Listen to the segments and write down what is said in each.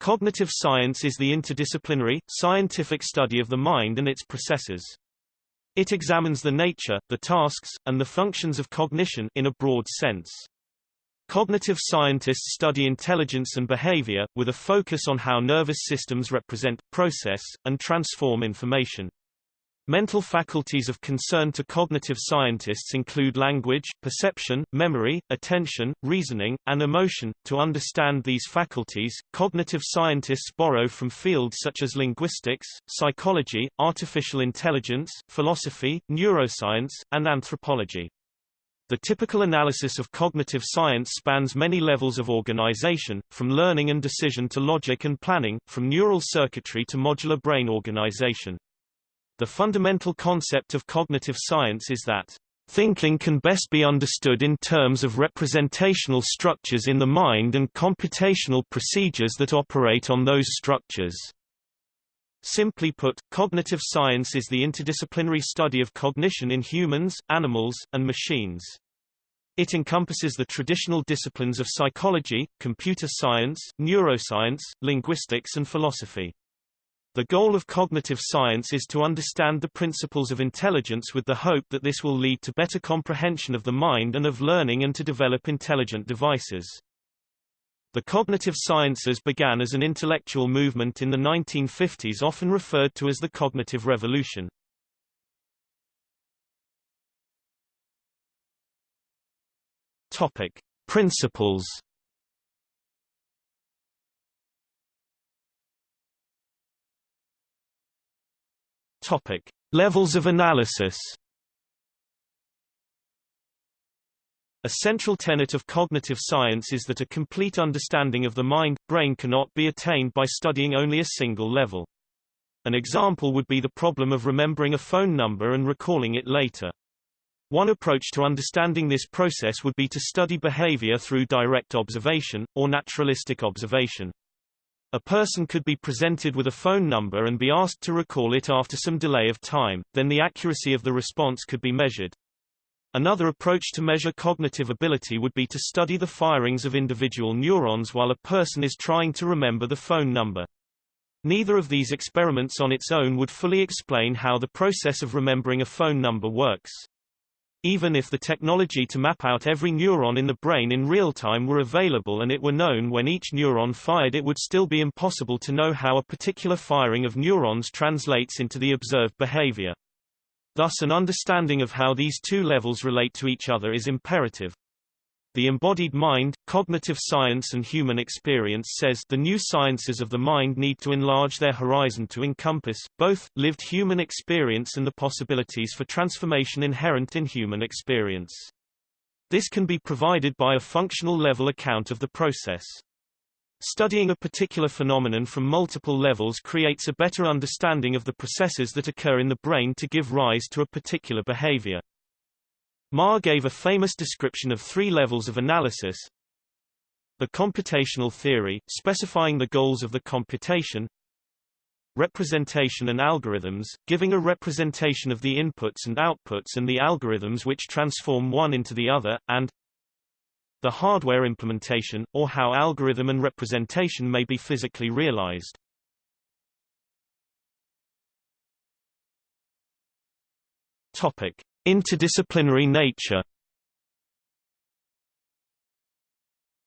Cognitive science is the interdisciplinary, scientific study of the mind and its processes. It examines the nature, the tasks, and the functions of cognition in a broad sense. Cognitive scientists study intelligence and behavior, with a focus on how nervous systems represent, process, and transform information. Mental faculties of concern to cognitive scientists include language, perception, memory, attention, reasoning, and emotion. To understand these faculties, cognitive scientists borrow from fields such as linguistics, psychology, artificial intelligence, philosophy, neuroscience, and anthropology. The typical analysis of cognitive science spans many levels of organization, from learning and decision to logic and planning, from neural circuitry to modular brain organization. The fundamental concept of cognitive science is that Thinking can best be understood in terms of representational structures in the mind and computational procedures that operate on those structures. Simply put, cognitive science is the interdisciplinary study of cognition in humans, animals, and machines. It encompasses the traditional disciplines of psychology, computer science, neuroscience, linguistics and philosophy. The goal of cognitive science is to understand the principles of intelligence with the hope that this will lead to better comprehension of the mind and of learning and to develop intelligent devices. The cognitive sciences began as an intellectual movement in the 1950s often referred to as the cognitive revolution. Topic. Principles Topic: Levels of analysis. A central tenet of cognitive science is that a complete understanding of the mind-brain cannot be attained by studying only a single level. An example would be the problem of remembering a phone number and recalling it later. One approach to understanding this process would be to study behavior through direct observation, or naturalistic observation. A person could be presented with a phone number and be asked to recall it after some delay of time, then the accuracy of the response could be measured. Another approach to measure cognitive ability would be to study the firings of individual neurons while a person is trying to remember the phone number. Neither of these experiments on its own would fully explain how the process of remembering a phone number works. Even if the technology to map out every neuron in the brain in real time were available and it were known when each neuron fired it would still be impossible to know how a particular firing of neurons translates into the observed behavior. Thus an understanding of how these two levels relate to each other is imperative. The embodied mind, cognitive science and human experience says the new sciences of the mind need to enlarge their horizon to encompass, both, lived human experience and the possibilities for transformation inherent in human experience. This can be provided by a functional level account of the process. Studying a particular phenomenon from multiple levels creates a better understanding of the processes that occur in the brain to give rise to a particular behavior. Marr gave a famous description of three levels of analysis. The computational theory, specifying the goals of the computation. Representation and algorithms, giving a representation of the inputs and outputs and the algorithms which transform one into the other, and the hardware implementation, or how algorithm and representation may be physically realized. Topic. Interdisciplinary nature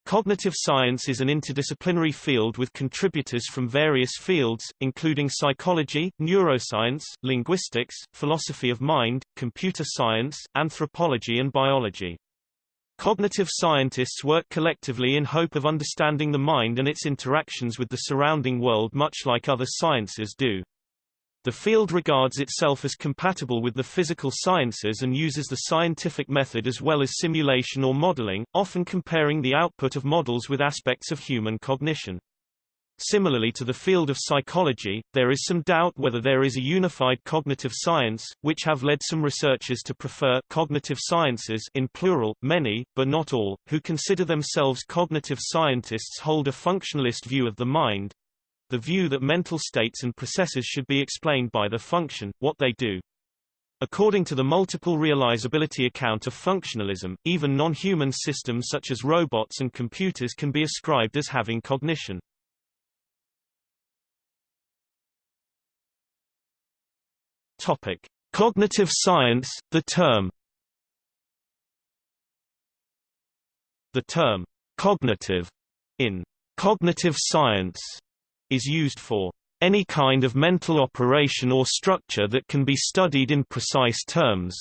Cognitive science is an interdisciplinary field with contributors from various fields, including psychology, neuroscience, linguistics, philosophy of mind, computer science, anthropology and biology. Cognitive scientists work collectively in hope of understanding the mind and its interactions with the surrounding world much like other sciences do. The field regards itself as compatible with the physical sciences and uses the scientific method as well as simulation or modeling, often comparing the output of models with aspects of human cognition. Similarly to the field of psychology, there is some doubt whether there is a unified cognitive science, which have led some researchers to prefer cognitive sciences in plural, many, but not all, who consider themselves cognitive scientists hold a functionalist view of the mind, the view that mental states and processes should be explained by their function, what they do. According to the multiple realizability account of functionalism, even non-human systems such as robots and computers can be ascribed as having cognition. Topic: Cognitive science, the term The term cognitive in cognitive science is used for any kind of mental operation or structure that can be studied in precise terms.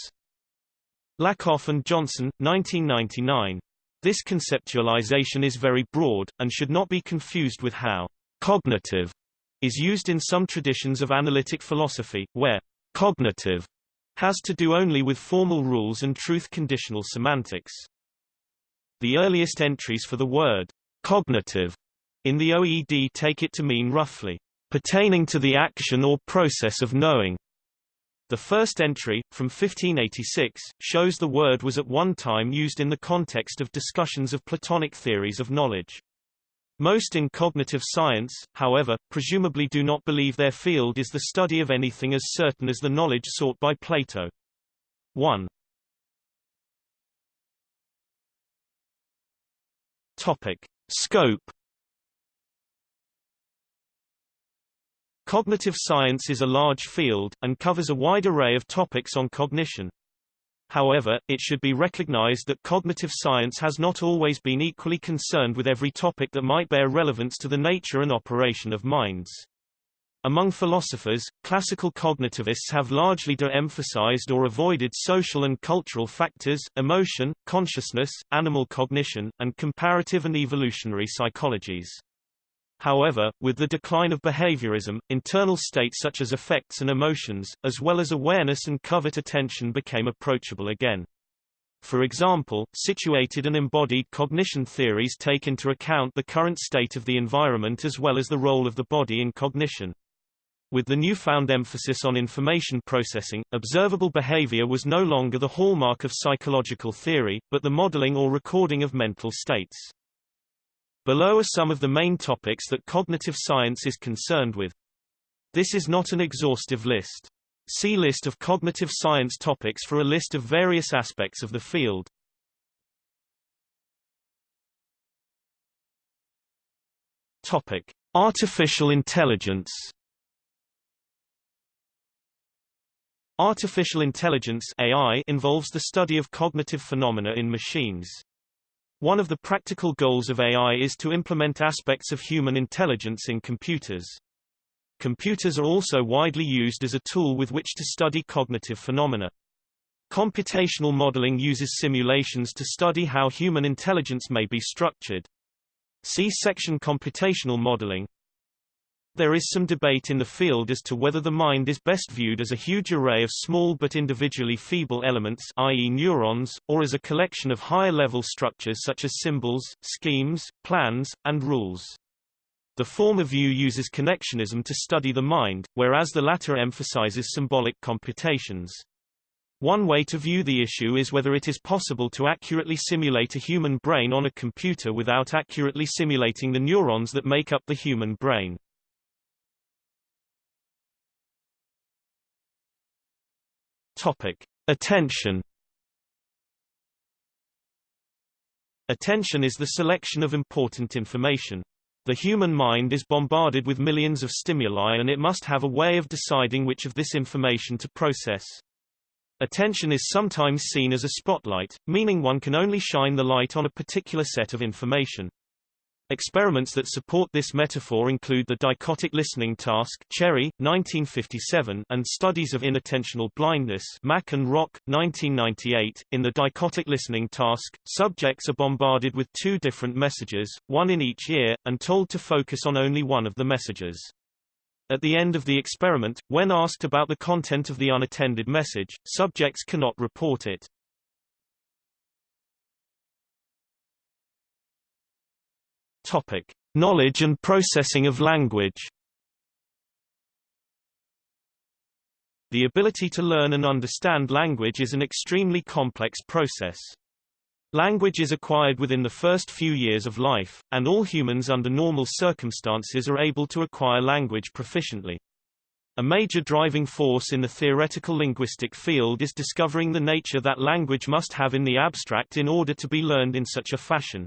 Lakoff and Johnson, 1999. This conceptualization is very broad, and should not be confused with how cognitive is used in some traditions of analytic philosophy, where cognitive has to do only with formal rules and truth-conditional semantics. The earliest entries for the word cognitive in the OED take it to mean roughly pertaining to the action or process of knowing. The first entry, from 1586, shows the word was at one time used in the context of discussions of Platonic theories of knowledge. Most in cognitive science, however, presumably do not believe their field is the study of anything as certain as the knowledge sought by Plato. 1. Topic. Scope Cognitive science is a large field, and covers a wide array of topics on cognition. However, it should be recognized that cognitive science has not always been equally concerned with every topic that might bear relevance to the nature and operation of minds. Among philosophers, classical cognitivists have largely de-emphasized or avoided social and cultural factors, emotion, consciousness, animal cognition, and comparative and evolutionary psychologies. However, with the decline of behaviorism, internal states such as affects and emotions, as well as awareness and covert attention became approachable again. For example, situated and embodied cognition theories take into account the current state of the environment as well as the role of the body in cognition. With the newfound emphasis on information processing, observable behavior was no longer the hallmark of psychological theory, but the modeling or recording of mental states. Below are some of the main topics that cognitive science is concerned with. This is not an exhaustive list. See list of cognitive science topics for a list of various aspects of the field. Topic: Artificial intelligence. Artificial intelligence AI involves the study of cognitive phenomena in machines. One of the practical goals of AI is to implement aspects of human intelligence in computers. Computers are also widely used as a tool with which to study cognitive phenomena. Computational modeling uses simulations to study how human intelligence may be structured. See section Computational modeling. There is some debate in the field as to whether the mind is best viewed as a huge array of small but individually feeble elements i.e. neurons, or as a collection of higher-level structures such as symbols, schemes, plans, and rules. The former view uses connectionism to study the mind, whereas the latter emphasizes symbolic computations. One way to view the issue is whether it is possible to accurately simulate a human brain on a computer without accurately simulating the neurons that make up the human brain. Topic: Attention. Attention is the selection of important information. The human mind is bombarded with millions of stimuli and it must have a way of deciding which of this information to process. Attention is sometimes seen as a spotlight, meaning one can only shine the light on a particular set of information. Experiments that support this metaphor include the dichotic listening task Cherry, 1957, and studies of inattentional blindness Mack and Rock, 1998. In the dichotic listening task, subjects are bombarded with two different messages, one in each ear, and told to focus on only one of the messages. At the end of the experiment, when asked about the content of the unattended message, subjects cannot report it. Topic: Knowledge and processing of language. The ability to learn and understand language is an extremely complex process. Language is acquired within the first few years of life, and all humans under normal circumstances are able to acquire language proficiently. A major driving force in the theoretical linguistic field is discovering the nature that language must have in the abstract in order to be learned in such a fashion.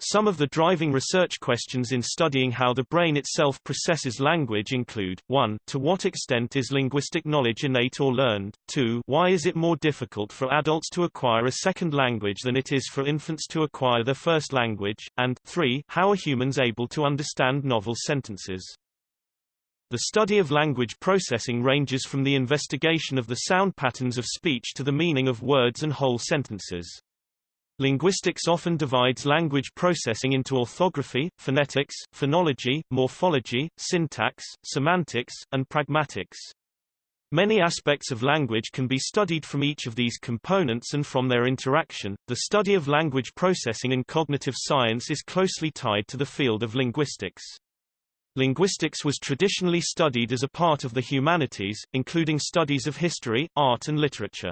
Some of the driving research questions in studying how the brain itself processes language include, 1. To what extent is linguistic knowledge innate or learned? 2. Why is it more difficult for adults to acquire a second language than it is for infants to acquire their first language? And 3. How are humans able to understand novel sentences? The study of language processing ranges from the investigation of the sound patterns of speech to the meaning of words and whole sentences. Linguistics often divides language processing into orthography, phonetics, phonology, morphology, syntax, semantics, and pragmatics. Many aspects of language can be studied from each of these components and from their interaction. The study of language processing in cognitive science is closely tied to the field of linguistics. Linguistics was traditionally studied as a part of the humanities, including studies of history, art and literature.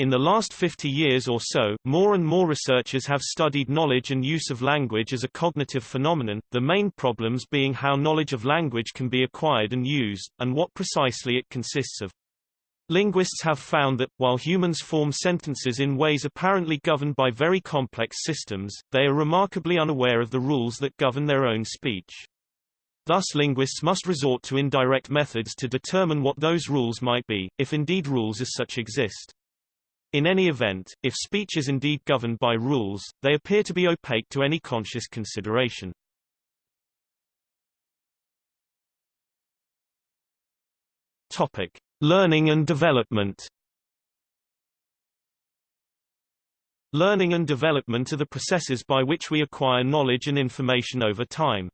In the last 50 years or so, more and more researchers have studied knowledge and use of language as a cognitive phenomenon, the main problems being how knowledge of language can be acquired and used, and what precisely it consists of. Linguists have found that, while humans form sentences in ways apparently governed by very complex systems, they are remarkably unaware of the rules that govern their own speech. Thus linguists must resort to indirect methods to determine what those rules might be, if indeed rules as such exist. In any event, if speech is indeed governed by rules, they appear to be opaque to any conscious consideration. Topic: Learning and development. Learning and development are the processes by which we acquire knowledge and information over time.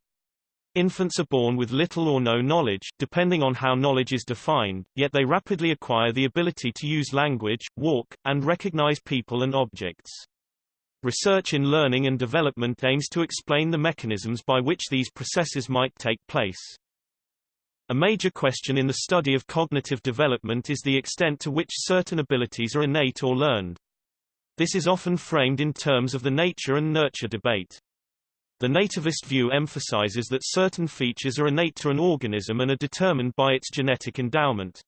Infants are born with little or no knowledge, depending on how knowledge is defined, yet they rapidly acquire the ability to use language, walk, and recognize people and objects. Research in learning and development aims to explain the mechanisms by which these processes might take place. A major question in the study of cognitive development is the extent to which certain abilities are innate or learned. This is often framed in terms of the nature and nurture debate. The nativist view emphasizes that certain features are innate to an organism and are determined by its genetic endowment.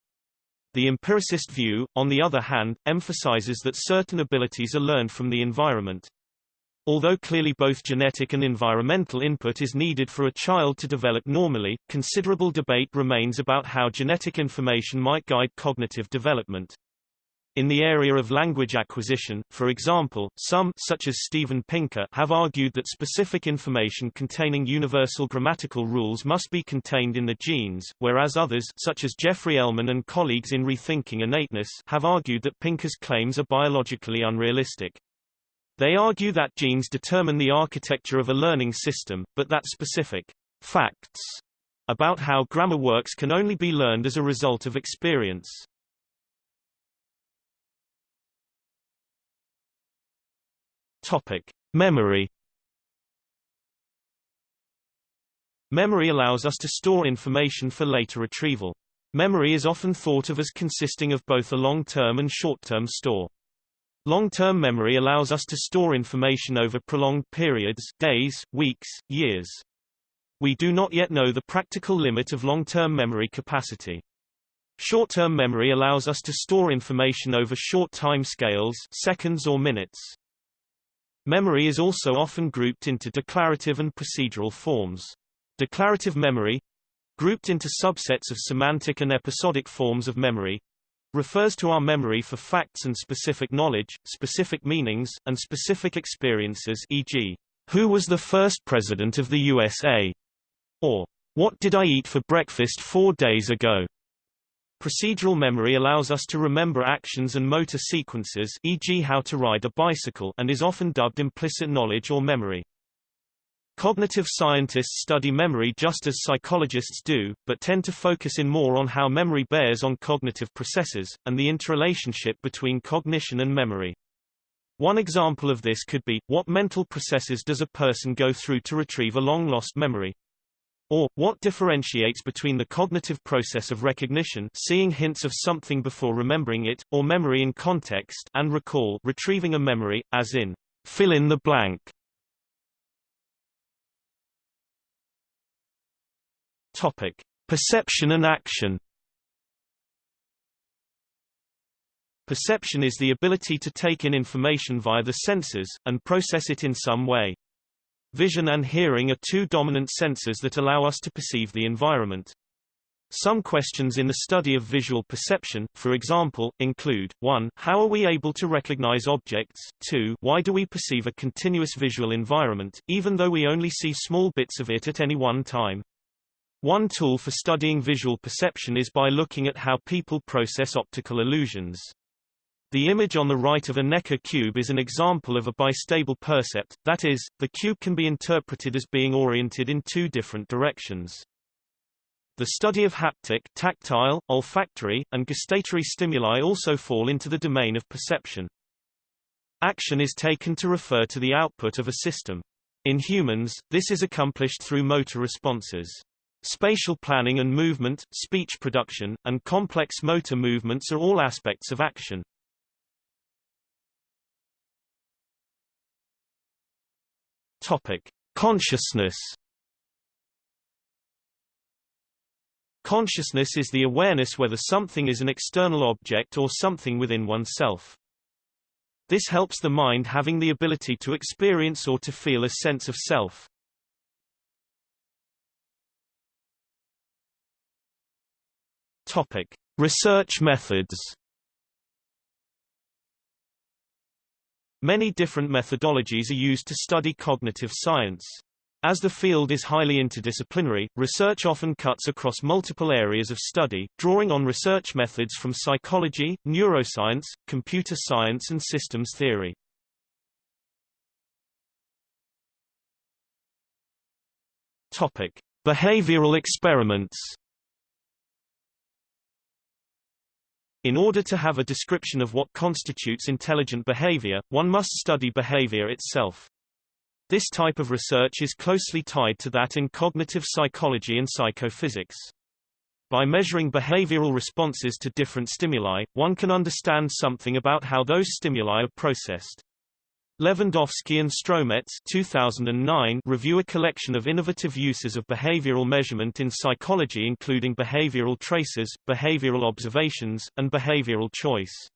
The empiricist view, on the other hand, emphasizes that certain abilities are learned from the environment. Although clearly both genetic and environmental input is needed for a child to develop normally, considerable debate remains about how genetic information might guide cognitive development. In the area of language acquisition, for example, some such as Steven Pinker have argued that specific information containing universal grammatical rules must be contained in the genes, whereas others such as Jeffrey Elman and colleagues in Rethinking Innateness have argued that Pinker's claims are biologically unrealistic. They argue that genes determine the architecture of a learning system, but that specific facts about how grammar works can only be learned as a result of experience. Topic: Memory. Memory allows us to store information for later retrieval. Memory is often thought of as consisting of both a long-term and short-term store. Long-term memory allows us to store information over prolonged periods days, weeks, years. We do not yet know the practical limit of long-term memory capacity. Short-term memory allows us to store information over short time scales seconds or minutes. Memory is also often grouped into declarative and procedural forms. Declarative memory grouped into subsets of semantic and episodic forms of memory refers to our memory for facts and specific knowledge, specific meanings, and specific experiences e.g., who was the first president of the USA? or what did I eat for breakfast four days ago? Procedural memory allows us to remember actions and motor sequences e.g. how to ride a bicycle and is often dubbed implicit knowledge or memory. Cognitive scientists study memory just as psychologists do, but tend to focus in more on how memory bears on cognitive processes, and the interrelationship between cognition and memory. One example of this could be, what mental processes does a person go through to retrieve a long-lost memory? Or, what differentiates between the cognitive process of recognition seeing hints of something before remembering it, or memory in context and recall retrieving a memory, as in, fill in the blank. Topic. Perception and action Perception is the ability to take in information via the senses, and process it in some way. Vision and hearing are two dominant senses that allow us to perceive the environment. Some questions in the study of visual perception, for example, include 1. How are we able to recognize objects? 2. Why do we perceive a continuous visual environment, even though we only see small bits of it at any one time? One tool for studying visual perception is by looking at how people process optical illusions. The image on the right of a Necker cube is an example of a bistable percept, that is, the cube can be interpreted as being oriented in two different directions. The study of haptic tactile, olfactory, and gustatory stimuli also fall into the domain of perception. Action is taken to refer to the output of a system. In humans, this is accomplished through motor responses. Spatial planning and movement, speech production, and complex motor movements are all aspects of action. Topic: Consciousness Consciousness is the awareness whether something is an external object or something within oneself. This helps the mind having the ability to experience or to feel a sense of self. Topic: Research methods. Many different methodologies are used to study cognitive science. As the field is highly interdisciplinary, research often cuts across multiple areas of study, drawing on research methods from psychology, neuroscience, computer science and systems theory. Topic: Behavioral experiments. In order to have a description of what constitutes intelligent behavior, one must study behavior itself. This type of research is closely tied to that in cognitive psychology and psychophysics. By measuring behavioral responses to different stimuli, one can understand something about how those stimuli are processed. Lewandowski and Strohmetz 2009 review a collection of innovative uses of behavioral measurement in psychology including behavioral traces, behavioral observations, and behavioral choice.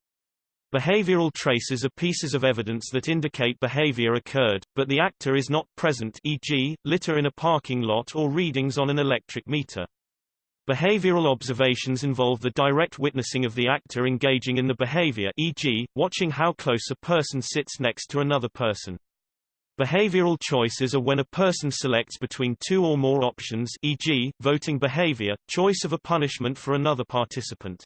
Behavioral traces are pieces of evidence that indicate behavior occurred, but the actor is not present e.g., litter in a parking lot or readings on an electric meter. Behavioral observations involve the direct witnessing of the actor engaging in the behavior e.g., watching how close a person sits next to another person. Behavioral choices are when a person selects between two or more options e.g., voting behavior, choice of a punishment for another participant.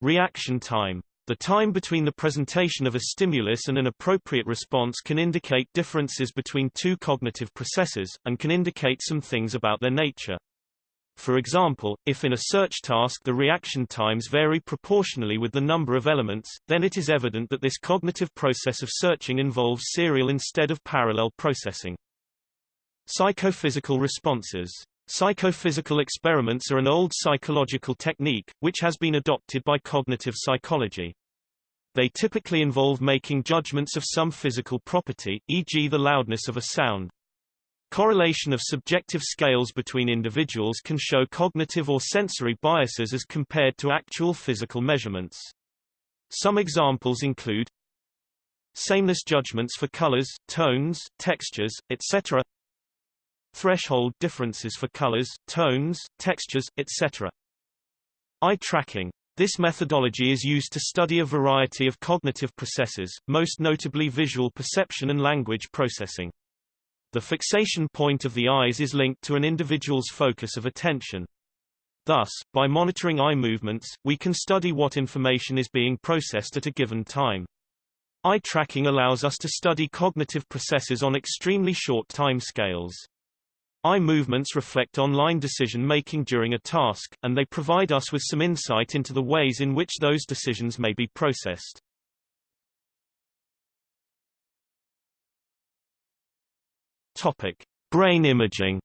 Reaction time the time between the presentation of a stimulus and an appropriate response can indicate differences between two cognitive processes, and can indicate some things about their nature. For example, if in a search task the reaction times vary proportionally with the number of elements, then it is evident that this cognitive process of searching involves serial instead of parallel processing. Psychophysical responses Psychophysical experiments are an old psychological technique, which has been adopted by cognitive psychology. They typically involve making judgments of some physical property, e.g. the loudness of a sound. Correlation of subjective scales between individuals can show cognitive or sensory biases as compared to actual physical measurements. Some examples include sameness judgments for colors, tones, textures, etc threshold differences for colors, tones, textures, etc. Eye tracking. This methodology is used to study a variety of cognitive processes, most notably visual perception and language processing. The fixation point of the eyes is linked to an individual's focus of attention. Thus, by monitoring eye movements, we can study what information is being processed at a given time. Eye tracking allows us to study cognitive processes on extremely short timescales. Eye movements reflect online decision-making during a task, and they provide us with some insight into the ways in which those decisions may be processed. Topic: Brain imaging.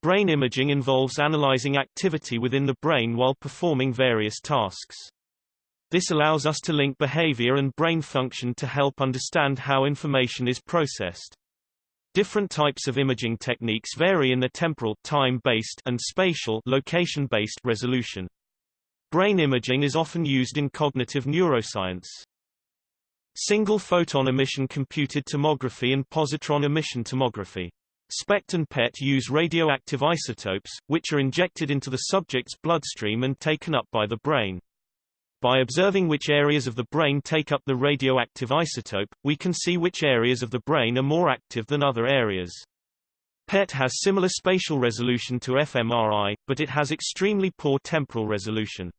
Brain imaging involves analyzing activity within the brain while performing various tasks. This allows us to link behavior and brain function to help understand how information is processed. Different types of imaging techniques vary in their temporal time-based and spatial location-based resolution. Brain imaging is often used in cognitive neuroscience. Single photon emission computed tomography and positron emission tomography. SPECT and PET use radioactive isotopes, which are injected into the subject's bloodstream and taken up by the brain. By observing which areas of the brain take up the radioactive isotope, we can see which areas of the brain are more active than other areas. PET has similar spatial resolution to fMRI, but it has extremely poor temporal resolution.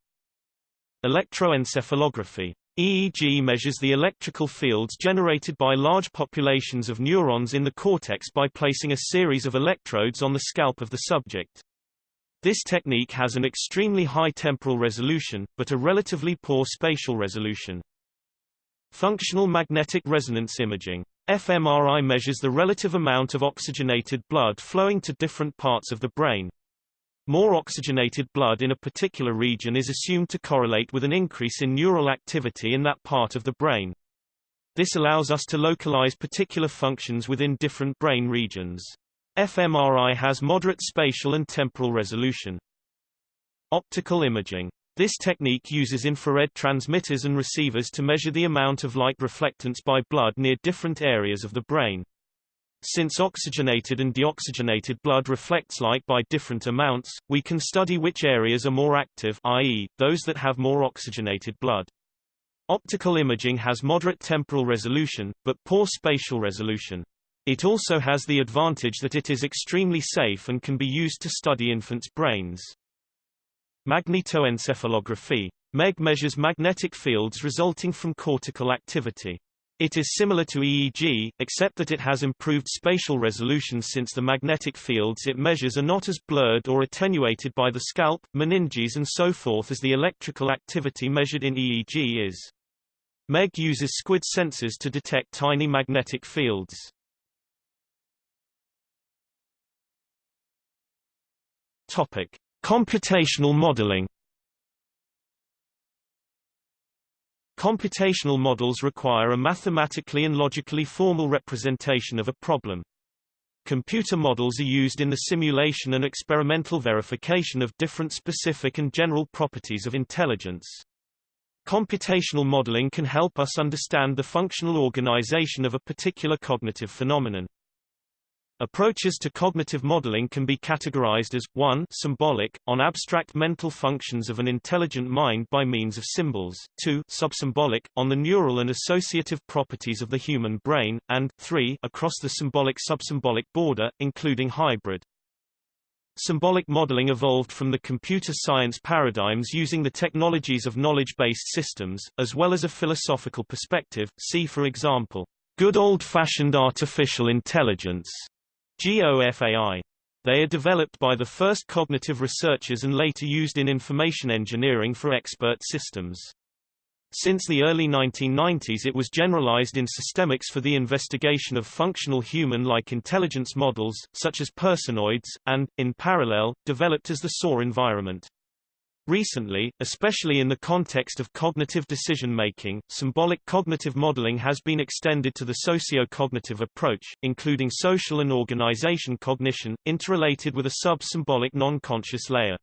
Electroencephalography EEG measures the electrical fields generated by large populations of neurons in the cortex by placing a series of electrodes on the scalp of the subject. This technique has an extremely high temporal resolution, but a relatively poor spatial resolution. Functional magnetic resonance imaging fMRI measures the relative amount of oxygenated blood flowing to different parts of the brain. More oxygenated blood in a particular region is assumed to correlate with an increase in neural activity in that part of the brain. This allows us to localize particular functions within different brain regions. fMRI has moderate spatial and temporal resolution. Optical imaging. This technique uses infrared transmitters and receivers to measure the amount of light reflectance by blood near different areas of the brain. Since oxygenated and deoxygenated blood reflects light by different amounts, we can study which areas are more active i.e., those that have more oxygenated blood. Optical imaging has moderate temporal resolution, but poor spatial resolution. It also has the advantage that it is extremely safe and can be used to study infants' brains. Magnetoencephalography MEG measures magnetic fields resulting from cortical activity. It is similar to EEG, except that it has improved spatial resolution since the magnetic fields it measures are not as blurred or attenuated by the scalp, meninges and so forth as the electrical activity measured in EEG is. MEG uses SQUID sensors to detect tiny magnetic fields. Topic: Computational modeling Computational models require a mathematically and logically formal representation of a problem. Computer models are used in the simulation and experimental verification of different specific and general properties of intelligence. Computational modeling can help us understand the functional organization of a particular cognitive phenomenon. Approaches to cognitive modeling can be categorized as 1 symbolic, on abstract mental functions of an intelligent mind by means of symbols, 2 subsymbolic, on the neural and associative properties of the human brain, and 3 across the symbolic-subsymbolic border, including hybrid. Symbolic modeling evolved from the computer science paradigms using the technologies of knowledge-based systems, as well as a philosophical perspective, see for example, good old-fashioned artificial intelligence GOFAI. They are developed by the first cognitive researchers and later used in information engineering for expert systems. Since the early 1990s it was generalized in systemics for the investigation of functional human-like intelligence models, such as personoids, and, in parallel, developed as the SOAR environment. Recently, especially in the context of cognitive decision-making, symbolic cognitive modeling has been extended to the socio-cognitive approach, including social and organization cognition, interrelated with a sub-symbolic non-conscious layer.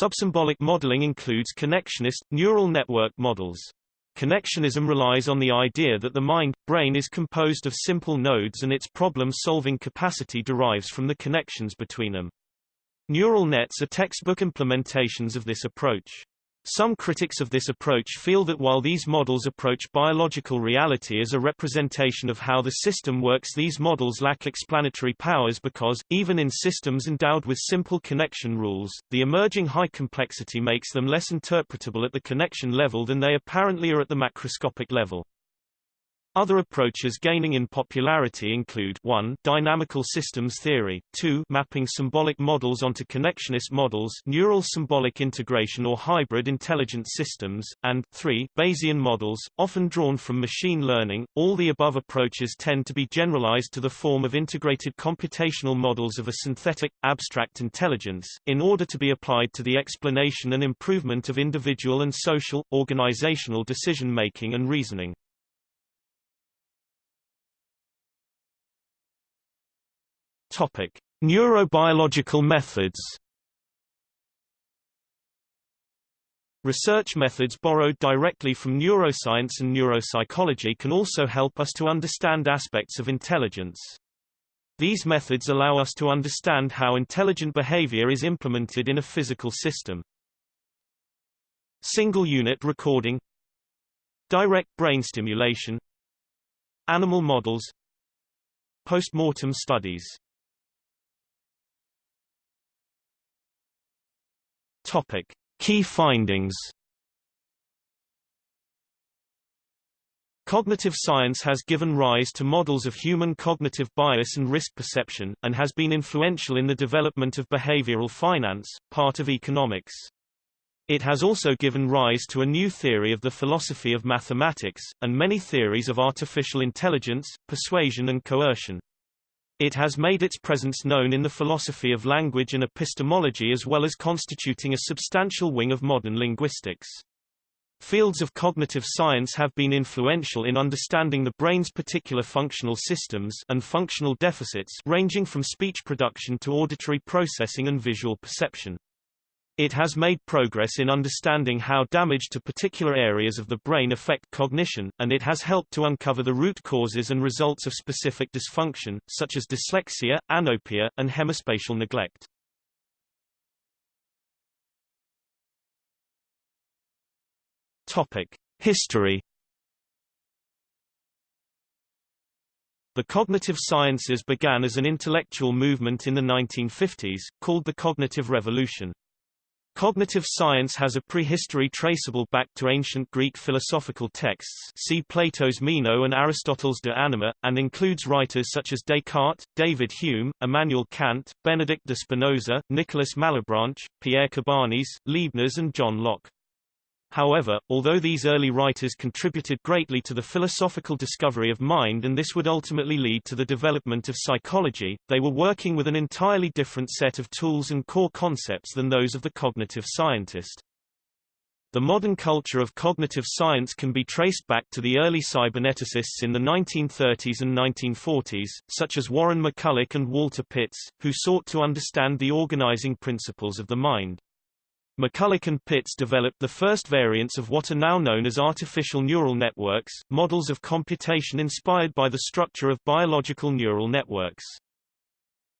Subsymbolic modeling includes connectionist, neural network models. Connectionism relies on the idea that the mind, brain is composed of simple nodes and its problem-solving capacity derives from the connections between them. Neural nets are textbook implementations of this approach. Some critics of this approach feel that while these models approach biological reality as a representation of how the system works these models lack explanatory powers because, even in systems endowed with simple connection rules, the emerging high complexity makes them less interpretable at the connection level than they apparently are at the macroscopic level. Other approaches gaining in popularity include 1 dynamical systems theory, 2 mapping symbolic models onto connectionist models neural symbolic integration or hybrid intelligent systems, and 3 Bayesian models, often drawn from machine learning. All the above approaches tend to be generalized to the form of integrated computational models of a synthetic, abstract intelligence, in order to be applied to the explanation and improvement of individual and social, organizational decision-making and reasoning. Topic: Neurobiological methods. Research methods borrowed directly from neuroscience and neuropsychology can also help us to understand aspects of intelligence. These methods allow us to understand how intelligent behavior is implemented in a physical system. Single unit recording Direct brain stimulation Animal models Postmortem studies Topic. Key findings Cognitive science has given rise to models of human cognitive bias and risk perception, and has been influential in the development of behavioral finance, part of economics. It has also given rise to a new theory of the philosophy of mathematics, and many theories of artificial intelligence, persuasion and coercion. It has made its presence known in the philosophy of language and epistemology as well as constituting a substantial wing of modern linguistics. Fields of cognitive science have been influential in understanding the brain's particular functional systems and functional deficits ranging from speech production to auditory processing and visual perception. It has made progress in understanding how damage to particular areas of the brain affect cognition, and it has helped to uncover the root causes and results of specific dysfunction, such as dyslexia, anopia, and hemispatial neglect. Topic: History. The cognitive sciences began as an intellectual movement in the 1950s, called the Cognitive Revolution. Cognitive science has a prehistory traceable back to ancient Greek philosophical texts see Plato's Meno and Aristotle's De Anima, and includes writers such as Descartes, David Hume, Immanuel Kant, Benedict de Spinoza, Nicolas Malebranche, Pierre Cabanis, Leibniz and John Locke. However, although these early writers contributed greatly to the philosophical discovery of mind and this would ultimately lead to the development of psychology, they were working with an entirely different set of tools and core concepts than those of the cognitive scientist. The modern culture of cognitive science can be traced back to the early cyberneticists in the 1930s and 1940s, such as Warren McCulloch and Walter Pitts, who sought to understand the organizing principles of the mind. McCulloch and Pitts developed the first variants of what are now known as artificial neural networks, models of computation inspired by the structure of biological neural networks.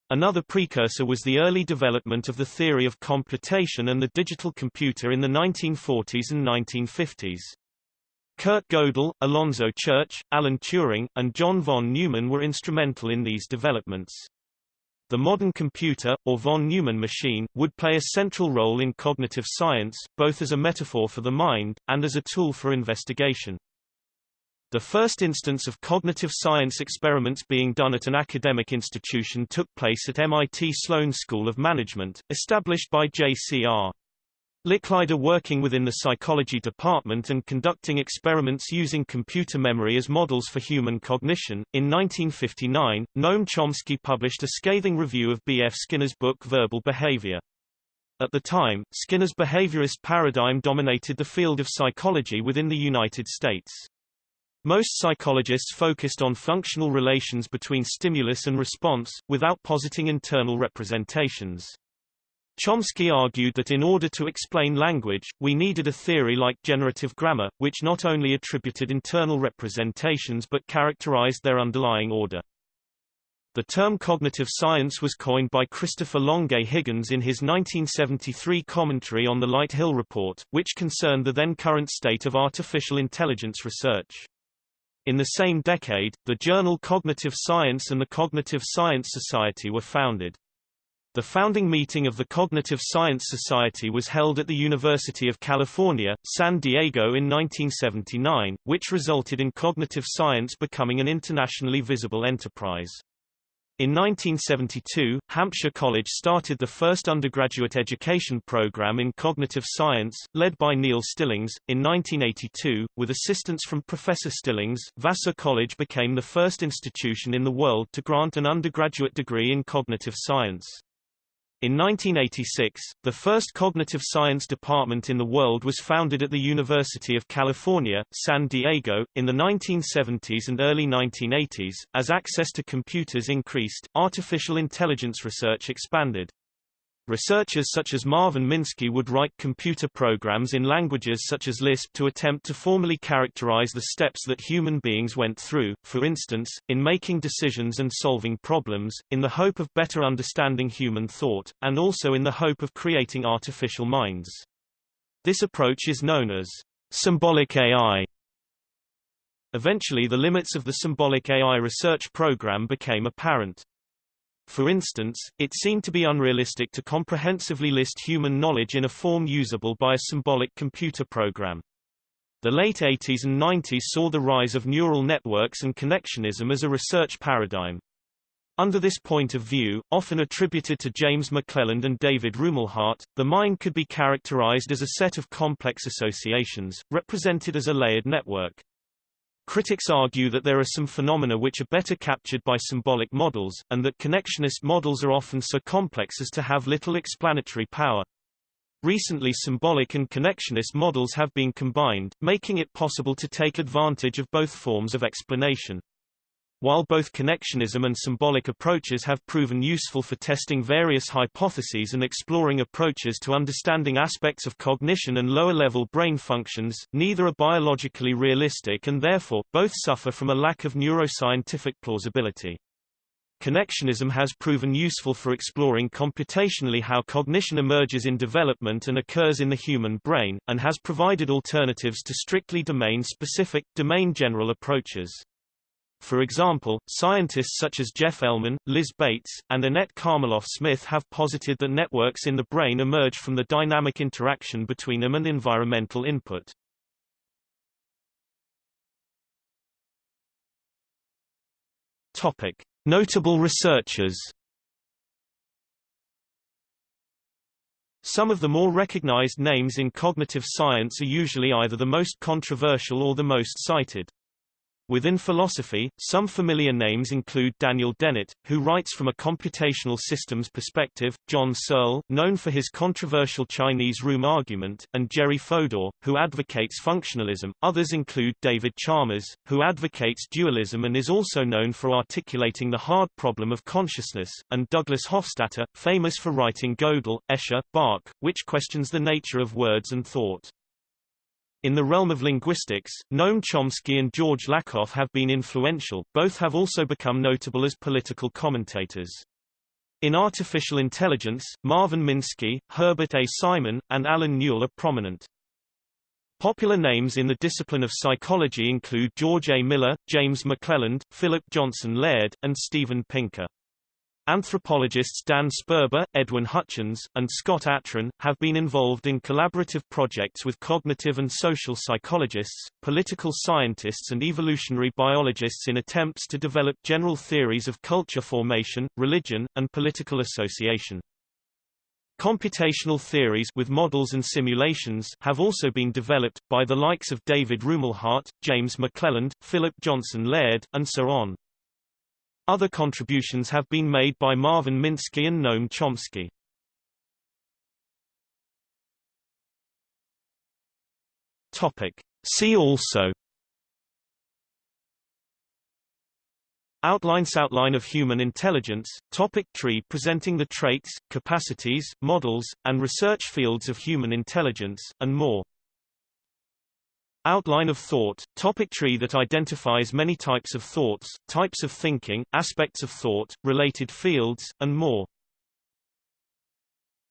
Another precursor was the early development of the theory of computation and the digital computer in the 1940s and 1950s. Kurt Gödel, Alonzo Church, Alan Turing, and John von Neumann were instrumental in these developments. The modern computer, or von Neumann machine, would play a central role in cognitive science, both as a metaphor for the mind, and as a tool for investigation. The first instance of cognitive science experiments being done at an academic institution took place at MIT Sloan School of Management, established by J.C.R. Licklider working within the psychology department and conducting experiments using computer memory as models for human cognition. In 1959, Noam Chomsky published a scathing review of B. F. Skinner's book Verbal Behavior. At the time, Skinner's behaviorist paradigm dominated the field of psychology within the United States. Most psychologists focused on functional relations between stimulus and response, without positing internal representations. Chomsky argued that in order to explain language, we needed a theory like generative grammar, which not only attributed internal representations but characterized their underlying order. The term cognitive science was coined by Christopher Longuet Higgins in his 1973 commentary on the Lighthill Report, which concerned the then current state of artificial intelligence research. In the same decade, the journal Cognitive Science and the Cognitive Science Society were founded. The founding meeting of the Cognitive Science Society was held at the University of California, San Diego in 1979, which resulted in cognitive science becoming an internationally visible enterprise. In 1972, Hampshire College started the first undergraduate education program in cognitive science, led by Neil Stillings. In 1982, with assistance from Professor Stillings, Vassar College became the first institution in the world to grant an undergraduate degree in cognitive science. In 1986, the first cognitive science department in the world was founded at the University of California, San Diego. In the 1970s and early 1980s, as access to computers increased, artificial intelligence research expanded. Researchers such as Marvin Minsky would write computer programs in languages such as Lisp to attempt to formally characterize the steps that human beings went through, for instance, in making decisions and solving problems, in the hope of better understanding human thought, and also in the hope of creating artificial minds. This approach is known as symbolic AI. Eventually the limits of the symbolic AI research program became apparent. For instance, it seemed to be unrealistic to comprehensively list human knowledge in a form usable by a symbolic computer program. The late 80s and 90s saw the rise of neural networks and connectionism as a research paradigm. Under this point of view, often attributed to James McClelland and David Rumelhart, the mind could be characterized as a set of complex associations, represented as a layered network. Critics argue that there are some phenomena which are better captured by symbolic models, and that connectionist models are often so complex as to have little explanatory power. Recently symbolic and connectionist models have been combined, making it possible to take advantage of both forms of explanation. While both connectionism and symbolic approaches have proven useful for testing various hypotheses and exploring approaches to understanding aspects of cognition and lower-level brain functions, neither are biologically realistic and therefore, both suffer from a lack of neuroscientific plausibility. Connectionism has proven useful for exploring computationally how cognition emerges in development and occurs in the human brain, and has provided alternatives to strictly domain-specific, domain-general approaches. For example, scientists such as Jeff Elman, Liz Bates, and Annette Karmiloff-Smith have posited that networks in the brain emerge from the dynamic interaction between them and environmental input. Topic. Notable researchers Some of the more recognized names in cognitive science are usually either the most controversial or the most cited. Within philosophy, some familiar names include Daniel Dennett, who writes from a computational systems perspective, John Searle, known for his controversial Chinese room argument, and Jerry Fodor, who advocates functionalism. Others include David Chalmers, who advocates dualism and is also known for articulating the hard problem of consciousness, and Douglas Hofstadter, famous for writing Gödel, Escher, Bach, which questions the nature of words and thought. In the realm of linguistics, Noam Chomsky and George Lakoff have been influential, both have also become notable as political commentators. In artificial intelligence, Marvin Minsky, Herbert A. Simon, and Allen Newell are prominent. Popular names in the discipline of psychology include George A. Miller, James McClelland, Philip Johnson Laird, and Steven Pinker. Anthropologists Dan Sperber, Edwin Hutchins, and Scott Atran, have been involved in collaborative projects with cognitive and social psychologists, political scientists and evolutionary biologists in attempts to develop general theories of culture formation, religion, and political association. Computational theories with models and simulations have also been developed, by the likes of David Rumelhart, James McClelland, Philip Johnson Laird, and so on. Other contributions have been made by Marvin Minsky and Noam Chomsky. Topic. See also Outlines Outline of human intelligence, topic tree presenting the traits, capacities, models, and research fields of human intelligence, and more. Outline of thought, topic tree that identifies many types of thoughts, types of thinking, aspects of thought, related fields, and more.